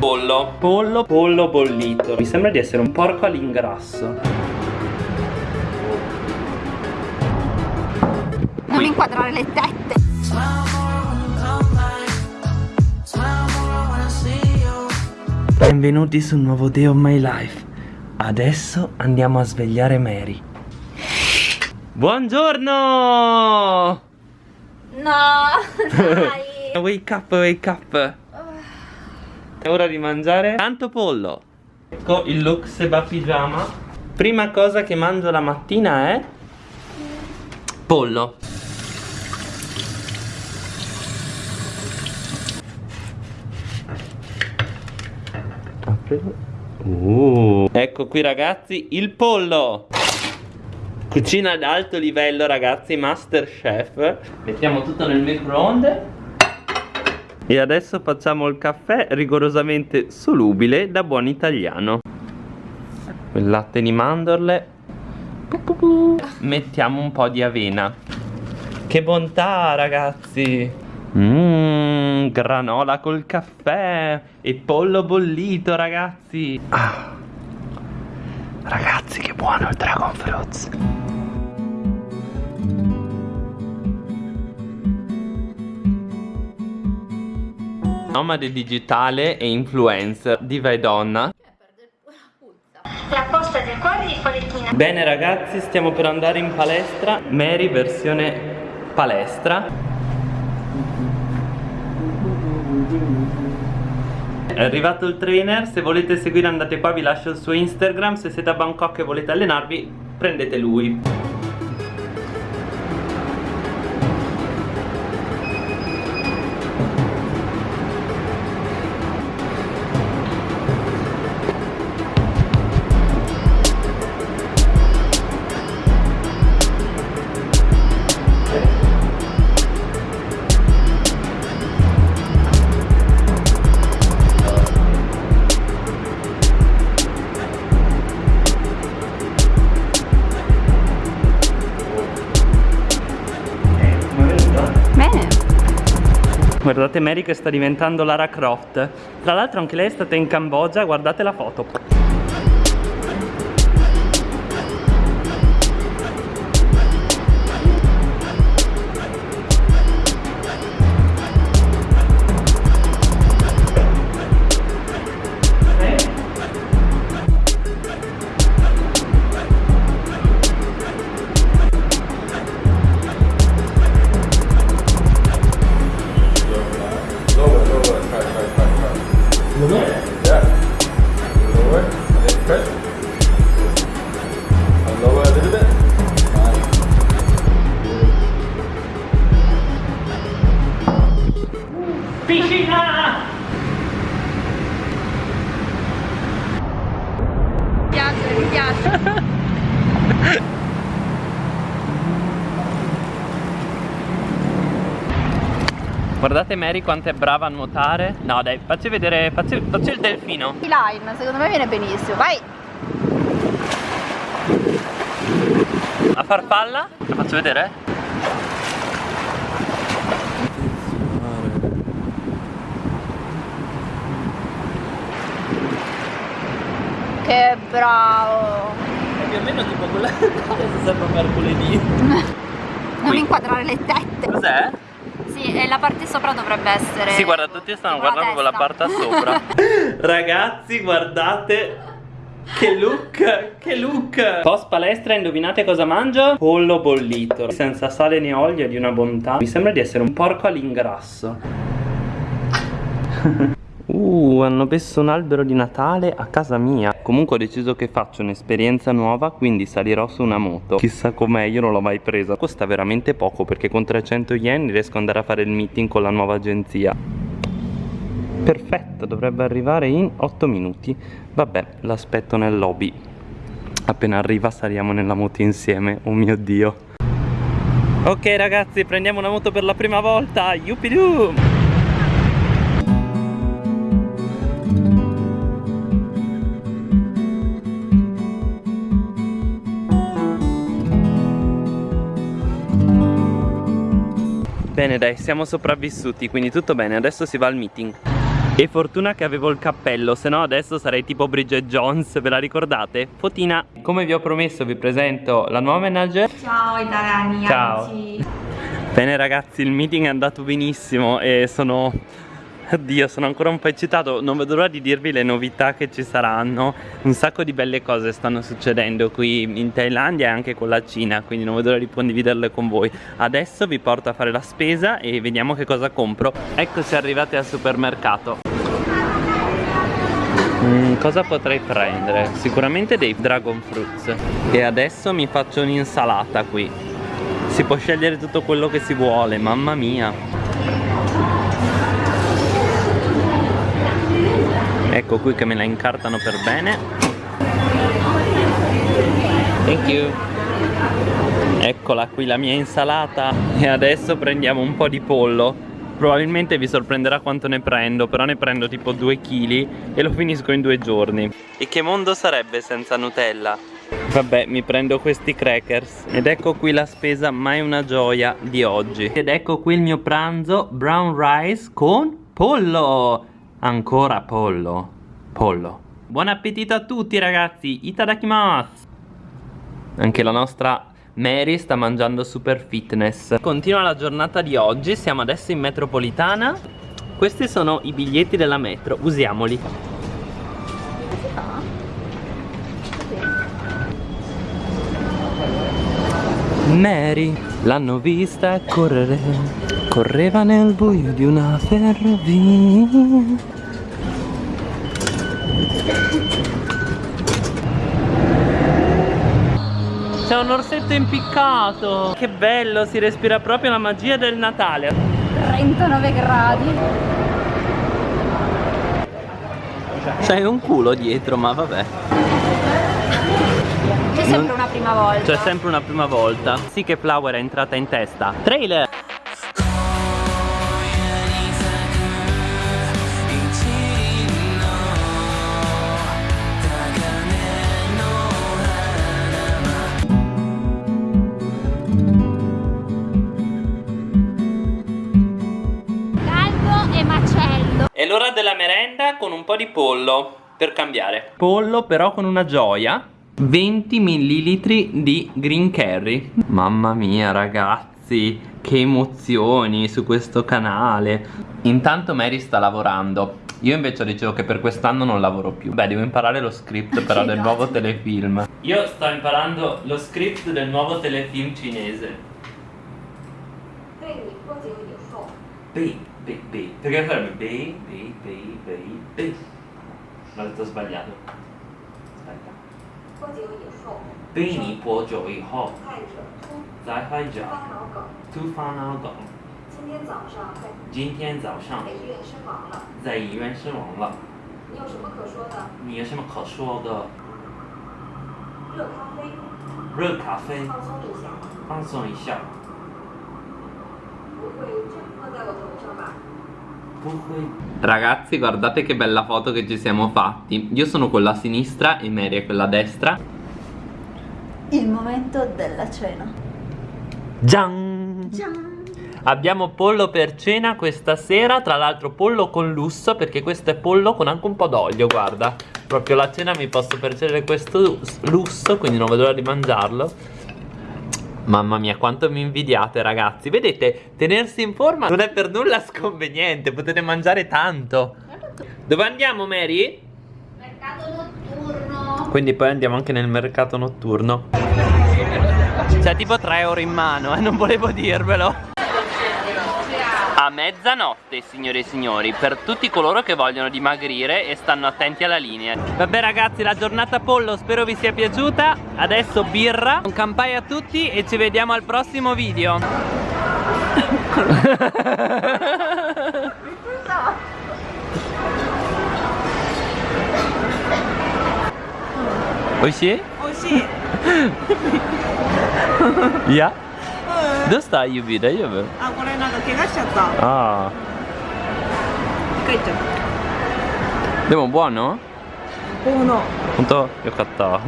Pollo. Pollo, pollo bollito. Mi sembra di essere un porco all'ingrasso. Non inquadrare le tette. Benvenuti sul nuovo Day of My Life. Adesso andiamo a svegliare Mary. Buongiorno! No, dai. Wake up, wake up È ora di mangiare? Tanto pollo. Ecco il look seba pigiama. Prima cosa che mangio la mattina è Pollo. Uh. Ecco qui ragazzi il pollo. Cucina ad alto livello ragazzi Master Chef. Mettiamo tutto nel microonde E adesso facciamo il caffè rigorosamente solubile da buon italiano Il latte di mandorle Mettiamo un po' di avena Che bontà ragazzi Mmm, granola col caffè e pollo bollito, ragazzi. Ah. Ragazzi, che buono il Dragon Fruits. Nomade digitale e influencer, diva e donna. La posta del cuore di Folettina Bene ragazzi, stiamo per andare in palestra. Mary versione palestra. È arrivato il trainer, se volete seguire andate qua, vi lascio il suo Instagram, se siete a Bangkok e volete allenarvi, prendete lui. Guardate Mary che sta diventando Lara Croft. Tra l'altro anche lei è stata in Cambogia, guardate la foto Piscina! Mi piace, mi piace Guardate Mary quanto è brava a nuotare No dai, facci vedere, facci, facci il delfino Line, secondo me viene benissimo Vai A farfalla? La faccio vedere? Che bravo. Più o meno tipo quella cosa sembra mercoledì. Non inquadrare le tette. Cos'è? Sì, e la parte sopra dovrebbe essere Sì, guarda, tutti stanno guardando quella parte sopra. Ragazzi, guardate che look, che look. Post palestra, indovinate cosa mangio? Pollo bollito. Senza sale né olio, è di una bontà. Mi sembra di essere un porco all'ingrasso. Uh, hanno messo un albero di Natale a casa mia Comunque ho deciso che faccio un'esperienza nuova Quindi salirò su una moto. Chissà com'è, io non l'ho mai presa. Costa veramente poco perché con 300 yen riesco ad andare a fare il meeting con la nuova agenzia. Perfetto, dovrebbe arrivare in 8 minuti. Vabbè, l'aspetto nel lobby. Appena arriva saliamo nella moto insieme. Oh mio Dio. Ok ragazzi, prendiamo una moto per la prima volta. Yuppidoo Bene dai, siamo sopravvissuti, quindi tutto bene, adesso si va al meeting E fortuna che avevo il cappello, se no adesso sarei tipo Bridget Jones, ve la ricordate? Fotina. Come vi ho promesso vi presento la nuova manager. Ciao italiani, Ciao. amici. Bene ragazzi, il meeting è andato benissimo e sono... Oddio, sono ancora un po' eccitato, non vedo l'ora di dirvi le novità che ci saranno. Un sacco di belle cose stanno succedendo qui in Thailandia e anche con la Cina Quindi non vedo l'ora di condividerle con voi. Adesso vi porto a fare la spesa e vediamo che cosa compro. Eccoci arrivati al supermercato. Mm, cosa potrei prendere? Sicuramente dei dragon fruits. E adesso mi faccio un'insalata qui. Si può scegliere tutto quello che si vuole, mamma mia Ecco qui che me la incartano per bene. Thank you. Eccola qui la mia insalata. E adesso prendiamo un po' di pollo. Probabilmente vi sorprenderà quanto ne prendo Però ne prendo tipo 2 kg E lo finisco in due giorni. E che mondo sarebbe senza Nutella? Vabbè mi prendo questi crackers. Ed ecco qui la spesa ma è una gioia di oggi. Ed ecco qui il mio pranzo Brown rice con pollo. Ancora pollo Pollo. Buon appetito a tutti ragazzi. Itadakimasu. Anche la nostra Mary sta mangiando super fitness. Continua la giornata di oggi. Siamo adesso in metropolitana. Questi sono i biglietti della metro. Usiamoli. Mary l'hanno vista correre. Correva nel buio di una ferrovia C'è un orsetto impiccato. Che bello, si respira proprio la magia del Natale. 39 gradi. C'è un culo dietro, ma vabbè. C'è sempre una prima volta. C'è sempre una prima volta. Sì che Flower è entrata in testa. Trailer della merenda con un po' di pollo per cambiare. Pollo però con una gioia. 20 ml di green curry. Mamma mia ragazzi, che emozioni su questo canale. Intanto Mary sta lavorando. Io invece dicevo che per quest'anno non lavoro più. Beh, devo imparare lo script però del nuovo telefilm. Io sto imparando lo script del nuovo telefilm cinese. 对你不仅以后 Bei, bei, bei. Perché sarebbe bei, bei, bei, bei, bei. L'ho detto sbagliato. Aspetta. 不久以后，被你播久以后，看着突再拍着发脑梗。突发脑梗。今天早上在医院身亡了，在医院身亡了。你有什么可说的？热咖啡，热咖啡，放松一下，放松一下。Ragazzi guardate che bella foto che ci siamo fatti Io sono quella a sinistra e Mary è quella a destra Il momento della cena. Gian! Ciao. Abbiamo pollo per cena questa sera Tra l'altro pollo con lusso Perché questo è pollo con anche un po' d'olio Guarda Proprio la cena mi posso percepire questo lusso Quindi non vedo l'ora di mangiarlo Mamma mia quanto mi invidiate ragazzi Vedete tenersi in forma non è per nulla sconveniente Potete mangiare tanto Dove andiamo Mary? Mercato notturno. Quindi poi andiamo anche nel mercato notturno C'è tipo 3 euro in mano eh, non volevo dirvelo a mezzanotte signore e signori per tutti coloro che vogliono dimagrire e stanno attenti alla linea vabbè ragazzi la giornata pollo spero vi sia piaciuta adesso birra un campai a tutti e ci vediamo al prossimo video Oishi? Oishi. Ya? Dove stai Yubida? Io れなんか怪我しちゃった。ああ帰っちゃった。でも buono? この。本当？よかった